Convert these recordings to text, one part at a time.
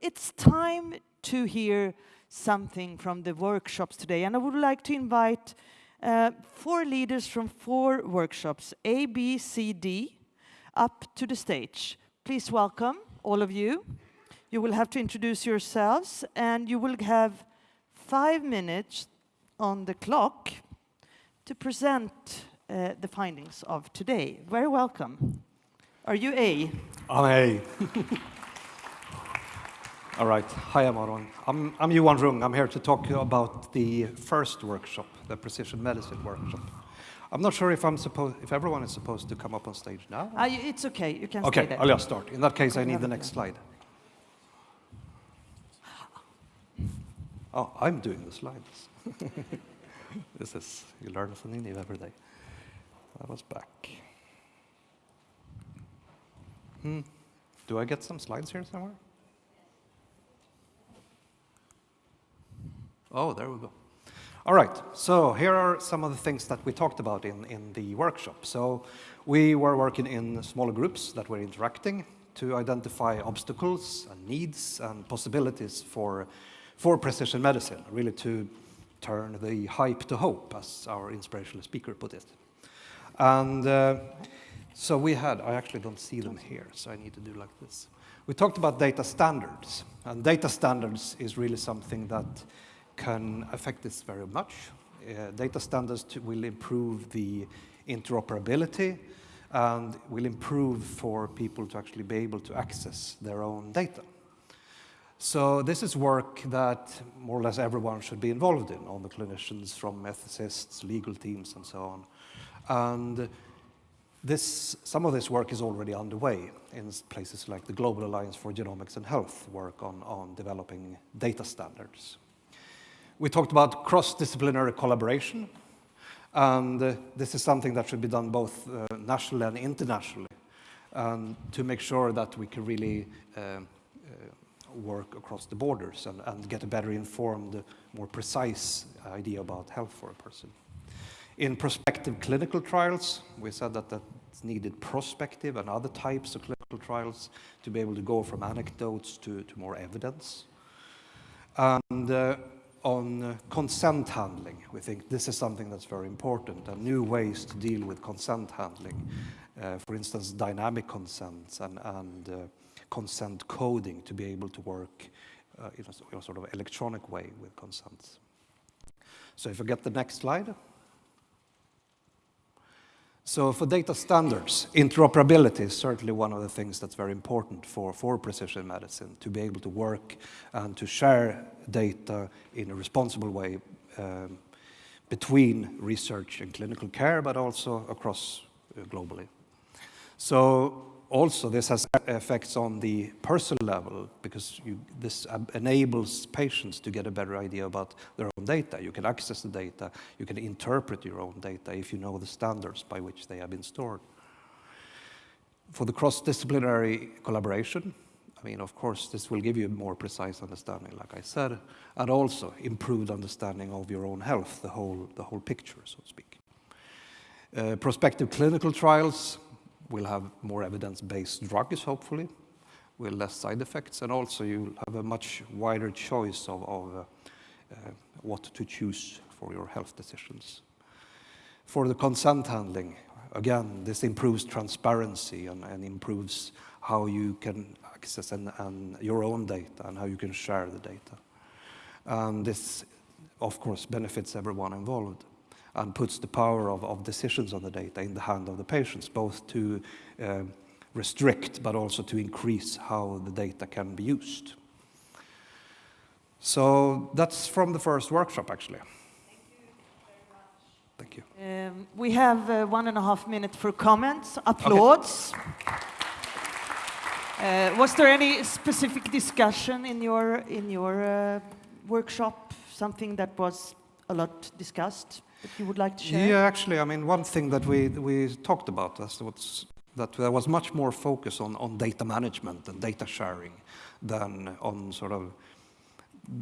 it's time to hear something from the workshops today. And I would like to invite uh, four leaders from four workshops, A, B, C, D, up to the stage. Please welcome all of you. You will have to introduce yourselves and you will have five minutes on the clock to present uh, the findings of today. Very welcome. Are you A? I'm A. All right. Hi, I'm Aron. I'm, I'm Johan Rung. I'm here to talk about the first workshop, the precision medicine workshop. I'm not sure if I'm supposed, if everyone is supposed to come up on stage now. Uh, it's okay. You can okay, stay there. I'll just start. In that case, I need the next slide. Oh, I'm doing the slides. this is, you learn something new every day. I was back. Hmm. Do I get some slides here somewhere? Oh, there we go. All right, so here are some of the things that we talked about in, in the workshop. So we were working in smaller groups that were interacting to identify obstacles and needs and possibilities for, for precision medicine, really to turn the hype to hope, as our inspirational speaker put it. And uh, so we had, I actually don't see them here, so I need to do like this. We talked about data standards, and data standards is really something that can affect this very much. Uh, data standards will improve the interoperability and will improve for people to actually be able to access their own data. So this is work that more or less everyone should be involved in, all the clinicians from ethicists, legal teams, and so on. And this, some of this work is already underway in places like the Global Alliance for Genomics and Health work on, on developing data standards. We talked about cross-disciplinary collaboration, and uh, this is something that should be done both uh, nationally and internationally um, to make sure that we can really uh, uh, work across the borders and, and, get a better informed, more precise idea about health for a person. In prospective clinical trials, we said that that needed prospective and other types of clinical trials to be able to go from anecdotes to, to more evidence. And uh, on uh, consent handling. We think this is something that's very important and new ways to deal with consent handling. Uh, for instance, dynamic consents and, and uh, consent coding to be able to work uh, in a, in, a, sort of electronic way with consents. So if I get the next slide. So for data standards, interoperability is certainly one of the things that's very important for, for precision medicine, to be able to work and to share data in a responsible way um, between research and clinical care, but also across uh, globally. So also this has effects on the personal level because you, this enables patients to get a better idea about their own data. You can access the data, you can interpret your own data if you know the standards by which they have been stored. For the cross-disciplinary collaboration, I mean, of course, this will give you a more precise understanding, like I said, and also improved understanding of your own health, the whole, the whole picture, so to speak. Uh, prospective clinical trials, will have more evidence-based drugs, hopefully, with less side effects, and also you'll have a much wider choice of, of uh, uh, what to choose for your health decisions. For the consent handling, again, this improves transparency and, and improves how you can access and, and your own data and how you can share the data. And this, of course, benefits everyone involved and puts the power of, of decisions on the data in the hand of the patients, both to uh, restrict but also to increase how the data can be used. So that's from the first workshop, actually. Thank you. Thank Um, we have uh, one and a half minutes for comments, applause. Okay. Uh, was there any specific discussion in your in your uh, workshop? Something that was a lot discussed? That you would like to share? Yeah, actually, I mean, one thing that we, we talked about was that there was much more focus on, on data management and data sharing than on sort of,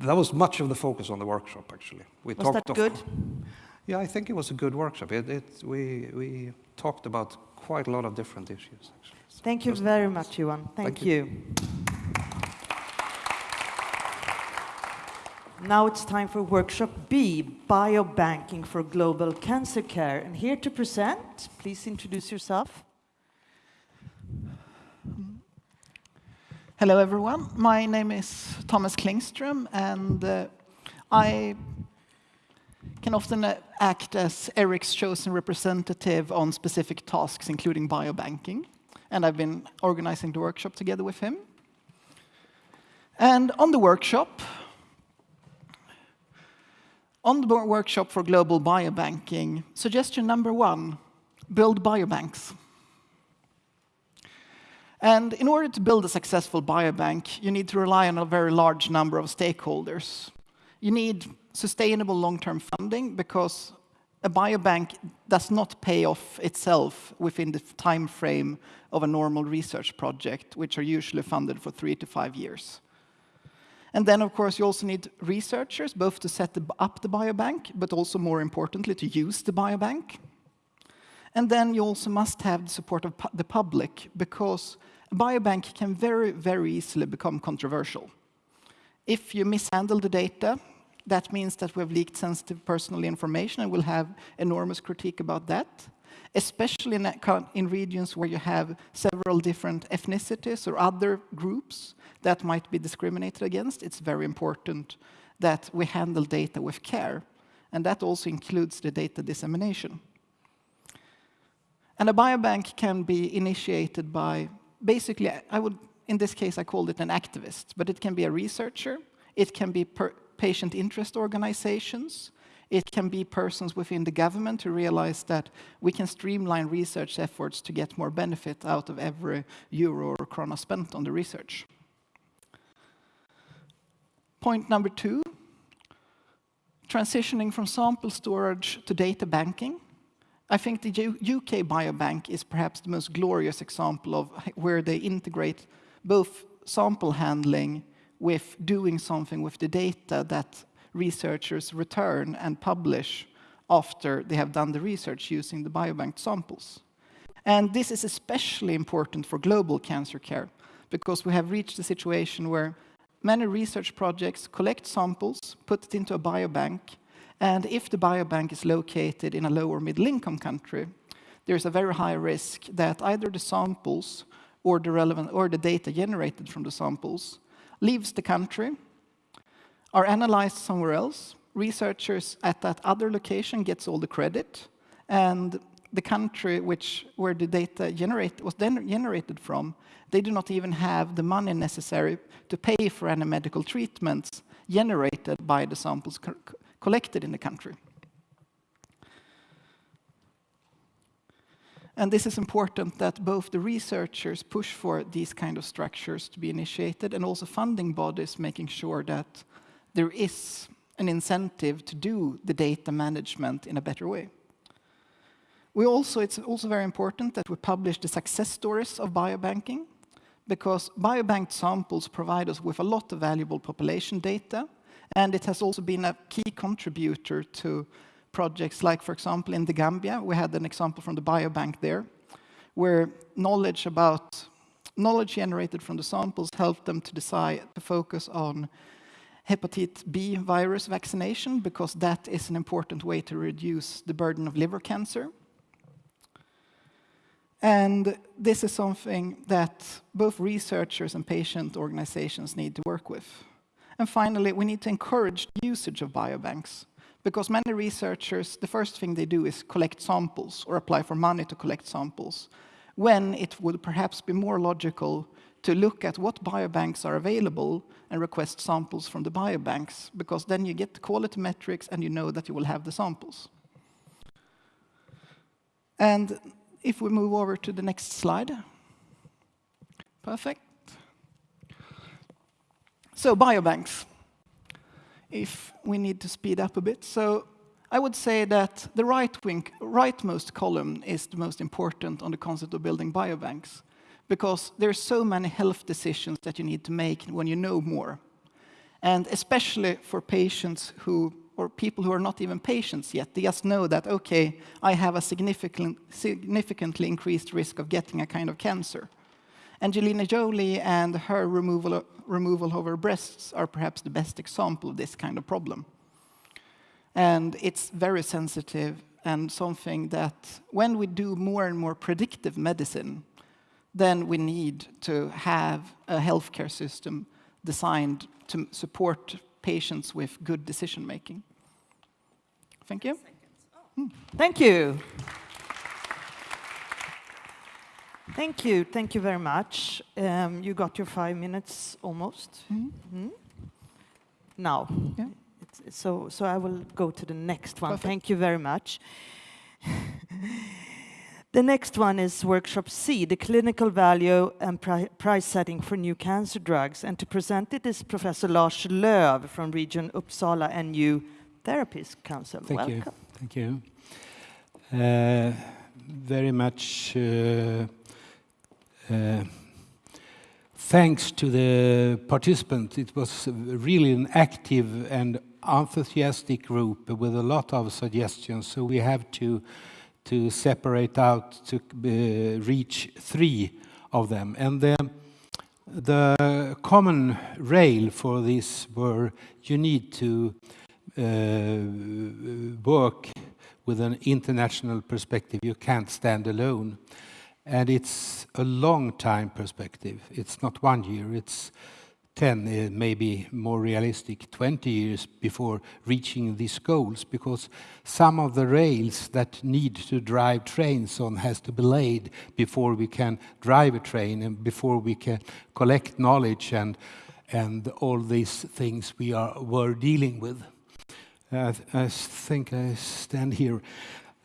that was much of the focus on the workshop, actually. We was talked that good? yeah, I think it was a good workshop. It, it, we, we talked about quite a lot of different issues, actually. So Thank you very much, Johan. Thank, Thank you. you. Now it's time for workshop B, Biobanking for Global Cancer Care. And here to present, please introduce yourself. Hello, everyone. My name is Thomas Klingström, and uh, I can often uh, act as Eric's chosen representative on specific tasks, including biobanking. And I've been organizing the workshop together with him. And on the workshop, on the workshop for global biobanking, suggestion number one, build biobanks. And in order to build a successful biobank, you need to rely on a very large number of stakeholders. You need sustainable long-term funding because a biobank does not pay off itself within the time frame of a normal research project, which are usually funded for three to five years. And then, of course, you also need researchers, both to set up the biobank, but also more importantly, to use the biobank. And then you also must have the support of pu the public, because a biobank can very, very easily become controversial. If you mishandle the data, that means that we have leaked sensitive personal information, and we'll have enormous critique about that, especially in, in regions where you have several different ethnicities or other groups that might be discriminated against. It's very important that we handle data with care, and that also includes the data dissemination. And a biobank can be initiated by basically, I would, in this case, I called it an activist, but it can be a researcher, it can be patient interest organizations, it can be persons within the government who realize that we can streamline research efforts to get more benefit out of every euro or krona spent on the research. Point number two, transitioning from sample storage to data banking. I think the UK Biobank is perhaps the most glorious example of where they integrate both sample handling with doing something with the data that researchers return and publish after they have done the research using the biobank samples. And this is especially important for global cancer care because we have reached a situation where many research projects collect samples, put it into a biobank, and if the biobank is located in a low or middle income country, there's a very high risk that either the samples or the relevant or the data generated from the samples leaves the country, are analyzed somewhere else, researchers at that other location gets all the credit, and the country which where the data generate, was then generated from, they do not even have the money necessary to pay for any medical treatments generated by the samples collected in the country. And this is important that both the researchers push for these kind of structures to be initiated and also funding bodies making sure that there is an incentive to do the data management in a better way. We also, it's also very important that we publish the success stories of biobanking because biobanked samples provide us with a lot of valuable population data and it has also been a key contributor to projects like, for example, in the Gambia, we had an example from the biobank there, where knowledge about knowledge generated from the samples helped them to decide to focus on hepatitis B virus vaccination because that is an important way to reduce the burden of liver cancer. And this is something that both researchers and patient organizations need to work with. And finally, we need to encourage usage of biobanks because many researchers, the first thing they do is collect samples or apply for money to collect samples, when it would perhaps be more logical to look at what biobanks are available and request samples from the biobanks, because then you get the quality metrics and you know that you will have the samples. And if we move over to the next slide. Perfect. So biobanks, if we need to speed up a bit. So I would say that the right wing, rightmost column is the most important on the concept of building biobanks, because there are so many health decisions that you need to make when you know more. And especially for patients who, or people who are not even patients yet, they just know that, okay, I have a significant, significantly increased risk of getting a kind of cancer. Angelina Jolie and her removal, removal of her breasts are perhaps the best example of this kind of problem. And it's very sensitive and something that when we do more and more predictive medicine, then we need to have a healthcare system designed to support patients with good decision making. Thank you. Thank you. Thank you. Thank you very much. Um, you got your five minutes almost. Mm -hmm. Now. Yeah. so, so I will go to the next one. Perfect. Thank you very much. the next one is workshop C, the clinical value and pri price setting for new cancer drugs. And to present it is Professor Lars Lööf from Region Uppsala and New Therapies Council. Thank Welcome. you. Thank you. Uh, very much uh, uh, thanks to the participants. It was really an active and enthusiastic group with a lot of suggestions. So we have to to separate out to uh, reach three of them. And the, the common rail for this were you need to uh, work with an international perspective. You can't stand alone. And it's a long time perspective. It's not one year, it's 10, uh, maybe more realistic, 20 years before reaching these goals, because some of the rails that need to drive trains on has to be laid before we can drive a train and before we can collect knowledge and, and all these things we are were dealing with. I, I think I stand here.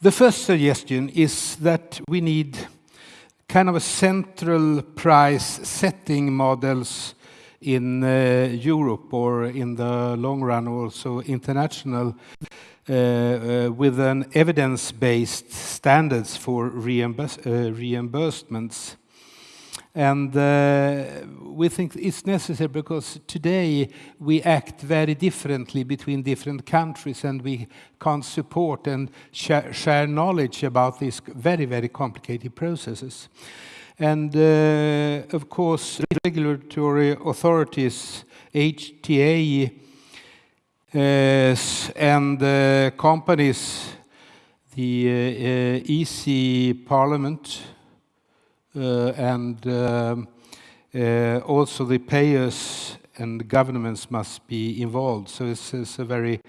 The first suggestion is that we need kind of a central price setting models in uh, Europe or in the long run also international uh, uh, with an evidence-based standards for reimburse, reimbursements. And we think it's necessary because today we act very differently between different countries and we can't support and share knowledge about these very, very complicated processes. And uh, of course, regulatory authorities, HTA, uh, and uh, companies, the uh, EC Parliament, uh, and uh, also the payers and governments must be involved. So this is a very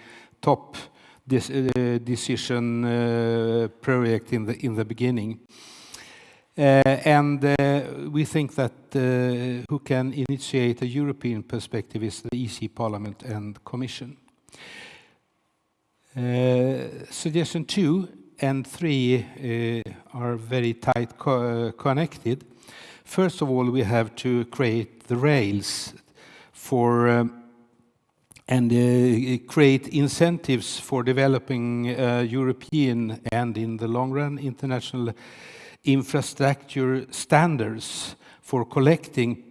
top uh, decision project in the in the beginning. Uh, and uh, we think that uh, who can initiate a European perspective is the EC Parliament and Commission. suggestion two and three are very tight co connected. First of all, we have to create the rails for um, and uh, create incentives for developing uh, European and in the long run international infrastructure standards for collecting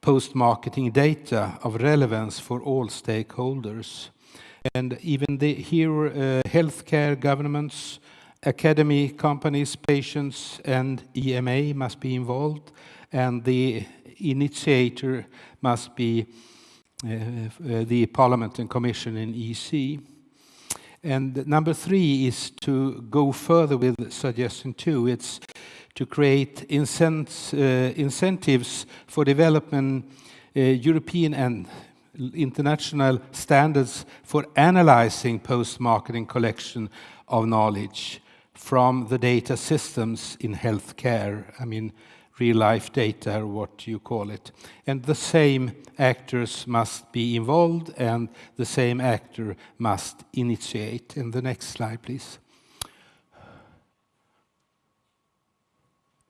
post-marketing data of relevance for all stakeholders. And even here, uh, healthcare governments, academy, companies, patients, and EMA must be involved, and the initiator must be uh, uh, the Parliament and Commission in EC. And number three is to go further with suggestion two. It's to create uh, incentives for developing uh, European and international standards for analyzing post-marketing collection of knowledge from the data systems in healthcare, I mean, real-life data, or what you call it. And the same actors must be involved, and the same actor must initiate. In the next slide, please.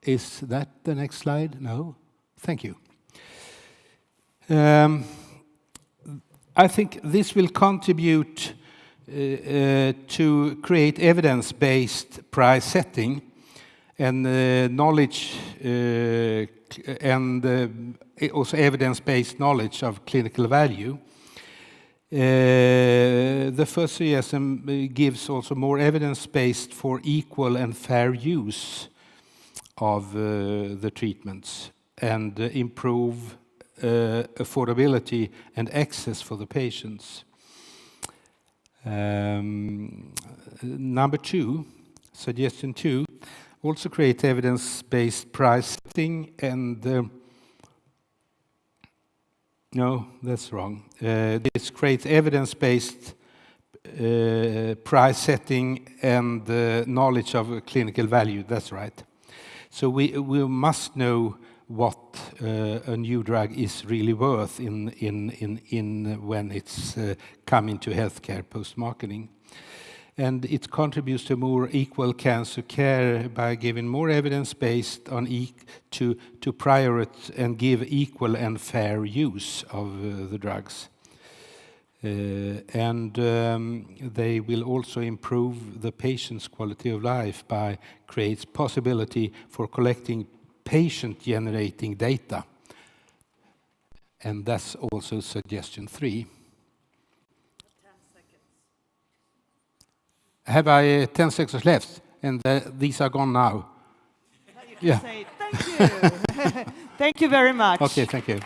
Is that the next slide? No? Thank you. Um, I think this will contribute uh, to create evidence-based price setting Eh, eh, and uh, knowledge uh, and also evidence-based knowledge of clinical value. Eh, the first CSM gives also more evidence-based for equal and fair use of the treatments. and improve affordability and access for the patients. Um, number two, suggestion two, also create evidence-based pricing and... Uh, no, that's wrong. Uh, this creates evidence-based uh, price setting and knowledge of clinical value. That's right. So we we must know what a new drug is really worth in when it's coming to healthcare post-marketing. And it contributes to more equal cancer care by giving more evidence based on to prioritize and give equal and fair use of uh, the drugs. Uh, and um, they will also improve the patient's quality of life by creates possibility for collecting patient-generating data, and that's also suggestion three. 10 seconds. Have I uh, 10 seconds left, and these are gone now? Now you can say, "Thank you." Thank you very much. Okay, thank you.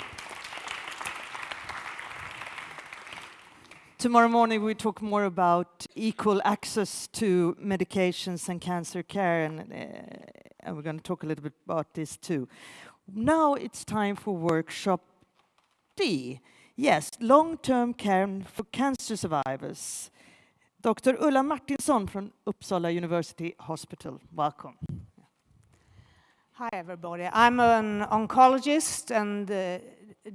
Tomorrow morning, we talk more about equal access to medications and cancer care, uh, and we're gonna talk a little bit about this, too. Now, it's time for workshop D. Yes, long-term care for cancer survivors. Dr. Ulla Martinsson from Uppsala University Hospital, welcome. Hi, everybody. I'm an oncologist and uh,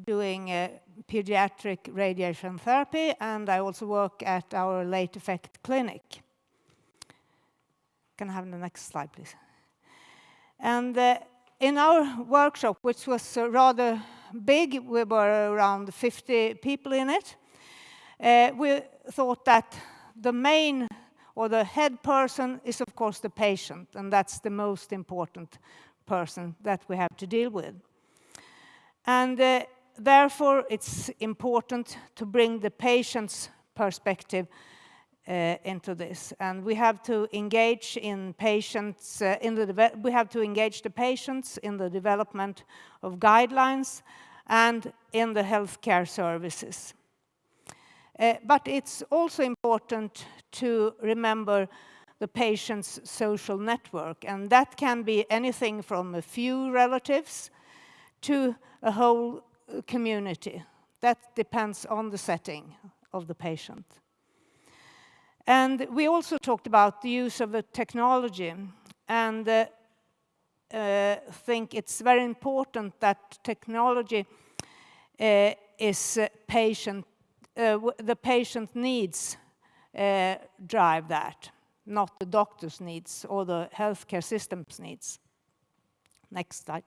doing uh, pediatric radiation therapy, and I also work at our Late Effect Clinic. Can I have the next slide, please? And uh, in our workshop, which was rather big, we were around 50 people in it, we thought that the main or the head person is, of course, the patient, and that's the most important person that we have to deal with. And therefore, it's important to bring the patient's perspective into this, and we have to engage in patients uh, in the we have to engage the patients in the development of guidelines and in the healthcare services. Uh, but it's also important to remember the patient's social network, and that can be anything from a few relatives to a whole uh, community. That depends on the setting of the patient. And we also talked about the use of the technology, and uh, think it's very important that technology is patient, Uh, the patient needs uh, drive that, not the doctor's needs or the healthcare system's needs. Next slide.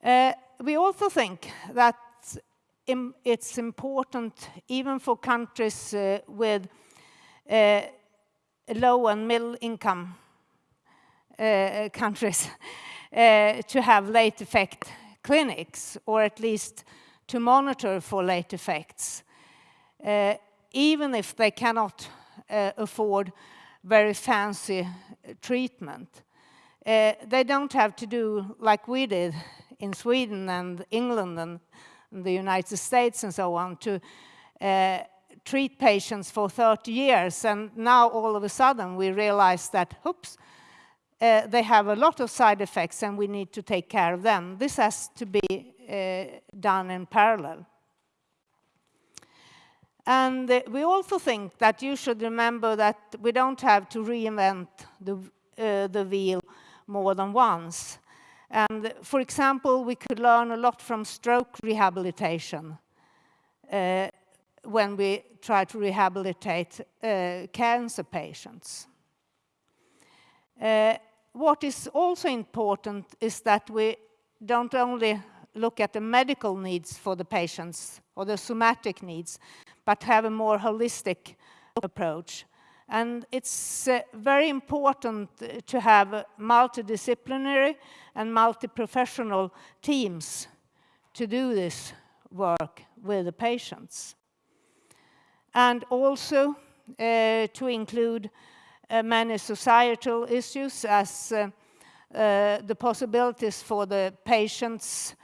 Uh, we also think that it's important, even for countries with low and middle income countries, to have late effect clinics, or at least to monitor for late effects, uh, even if they cannot uh, afford very fancy uh, treatment. They don't have to do like we did in Sweden and England and the United States and so on, to treat patients for 30 years, and now all of a sudden, we realize that, oops, they have a lot of side effects, and we need to take care of them. This has to be Eh, done in parallel. And eh, we also think that you should remember that we don't have to reinvent the eh, the wheel more than once. And for example, we could learn a lot from stroke rehabilitation when we try to rehabilitate cancer patients. What is also important is that we don't only look at the medical needs for the patients or the somatic needs, but have a more holistic approach. And it's uh, very important uh, to have multidisciplinary and multi-professional teams to do this work with the patients. And also, uh, to include many societal issues as uh, the possibilities for the patients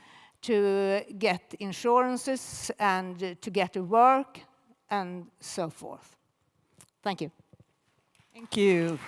to get insurances and to get to work and so forth. Thank you. Thank you.